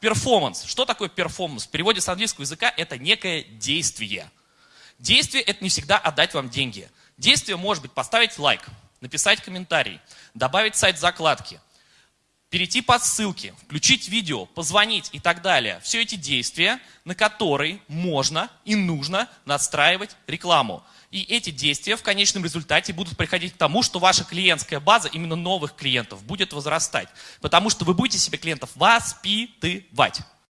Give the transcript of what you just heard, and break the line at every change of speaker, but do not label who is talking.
performance. Что такое performance? В переводе с английского языка это некое действие. Действие это не всегда отдать вам деньги. Действие может быть поставить лайк, написать комментарий, добавить сайт закладки, перейти по ссылке, включить видео, позвонить и так далее. Все эти действия, на которые можно и нужно настраивать рекламу. И эти действия в конечном результате будут приходить к тому, что ваша клиентская база именно новых клиентов будет возрастать. Потому что вы будете себе клиентов воспитывать.